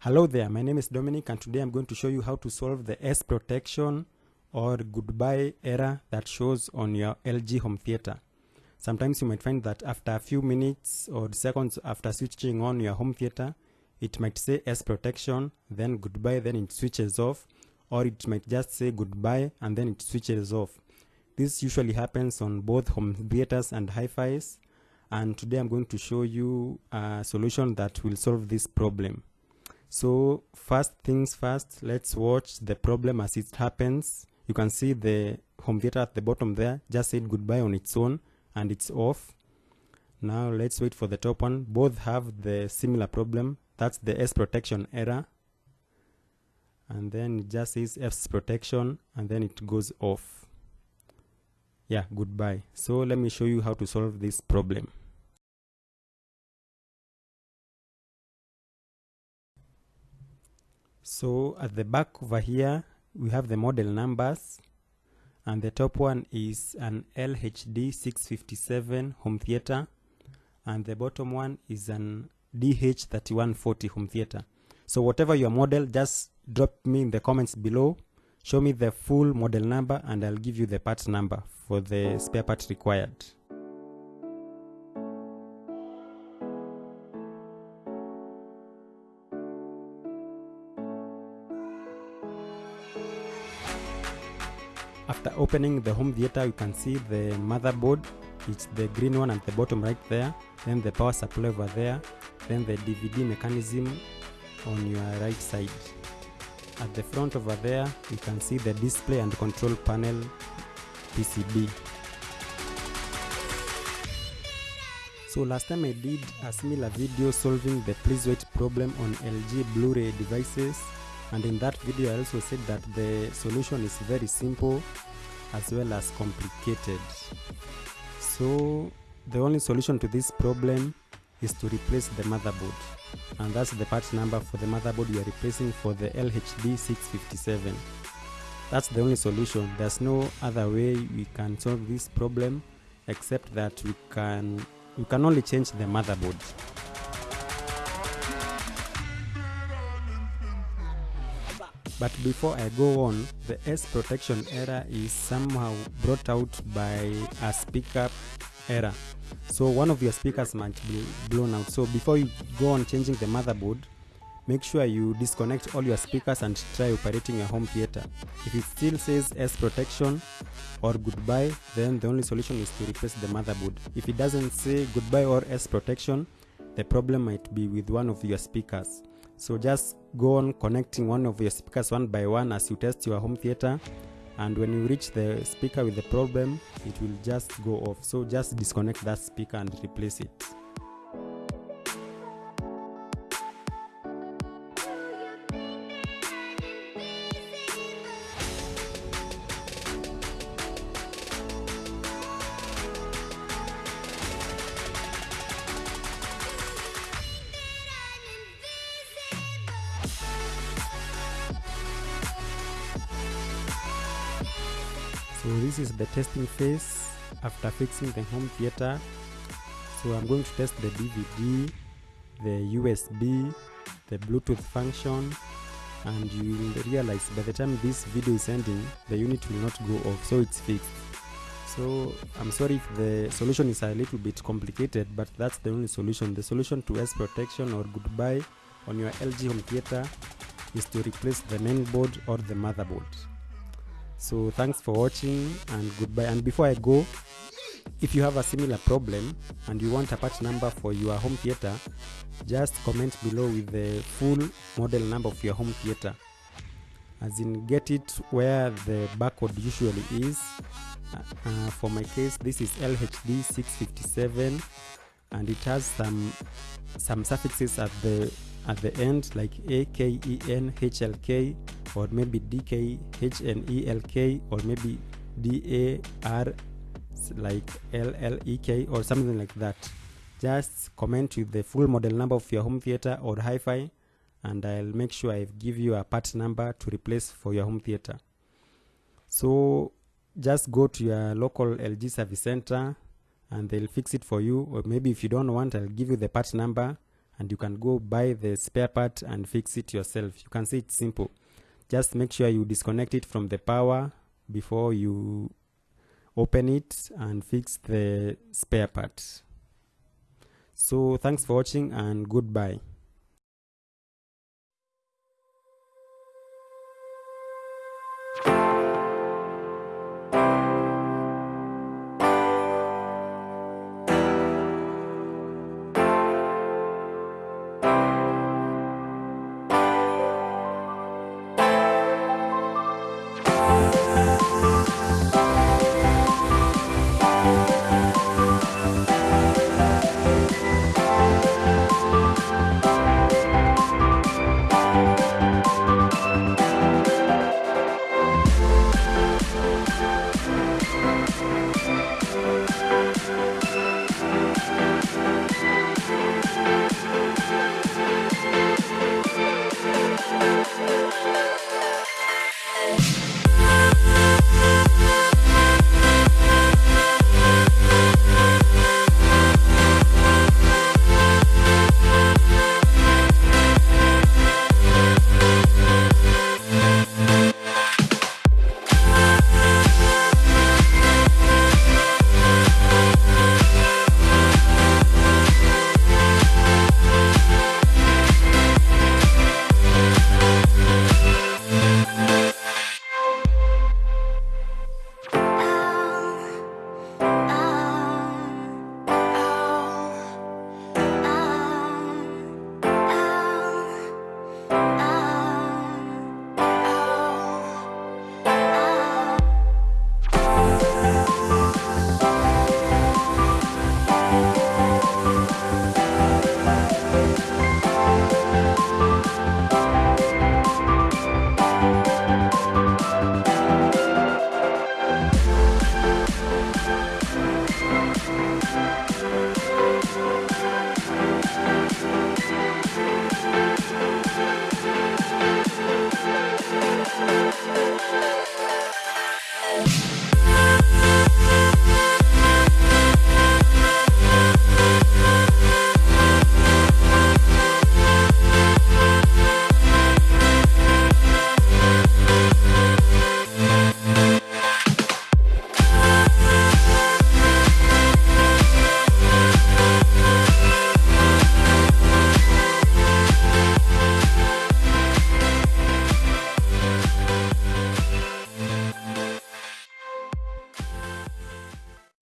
Hello there, my name is Dominic and today I'm going to show you how to solve the S protection or goodbye error that shows on your LG home theater. Sometimes you might find that after a few minutes or seconds after switching on your home theater, it might say S protection, then goodbye, then it switches off, or it might just say goodbye and then it switches off. This usually happens on both home theaters and hi-fis and today I'm going to show you a solution that will solve this problem. So first things first, let's watch the problem as it happens. You can see the home theater at the bottom there just said goodbye on its own and it's off. Now let's wait for the top one. Both have the similar problem. That's the S protection error. And then it just says S protection and then it goes off. Yeah, goodbye. So let me show you how to solve this problem. So at the back over here, we have the model numbers and the top one is an LHD 657 home theater and the bottom one is an DH3140 home theater. So whatever your model, just drop me in the comments below, show me the full model number and I'll give you the part number for the spare part required. After opening the home theater, you can see the motherboard. It's the green one at the bottom right there. Then the power supply over there. Then the DVD mechanism on your right side. At the front over there, you can see the display and control panel PCB. So last time I did a similar video solving the please wait problem on LG Blu-ray devices and in that video I also said that the solution is very simple as well as complicated. So the only solution to this problem is to replace the motherboard and that's the part number for the motherboard we are replacing for the LHD 657. That's the only solution. There's no other way we can solve this problem except that we can we can only change the motherboard. But before I go on, the S protection error is somehow brought out by a speaker error. So one of your speakers might be blown out. So before you go on changing the motherboard, make sure you disconnect all your speakers and try operating your home theater. If it still says S protection or goodbye, then the only solution is to replace the motherboard. If it doesn't say goodbye or S protection, the problem might be with one of your speakers. So just go on connecting one of your speakers one by one as you test your home theater. And when you reach the speaker with the problem it will just go off. So just disconnect that speaker and replace it so this is the testing phase after fixing the home theater. So i'm going to test the dvd the usb the bluetooth function and you will realize by the time this video is ending the unit will not go off so it's fixed. So i'm sorry if the solution is a little bit complicated but that's the only solution. The solution to s protection or goodbye on your lg home theater is to replace the main board or the motherboard so thanks for watching and goodbye. And before i go if you have a similar problem and you want a part number for your home theater just comment below with the full model number of your home theater. As in get it where the barcode usually is. Uh, uh, for my case this is lhd 657 and it has some some suffixes at the at the end like a k e n h l k or maybe d k h n e l k or maybe d a r like l l e k or something like that. Just comment with the full model number of your home theater or hi-fi and i'll make sure i give you a part number to replace for your home theater. So just go to your local lg service center and they'll fix it for you. Or maybe if you don't want i'll give you the part number and you can go buy the spare part and fix it yourself. You can see it's simple. Just make sure you disconnect it from the power before you open it and fix the spare part. So thanks for watching and goodbye Música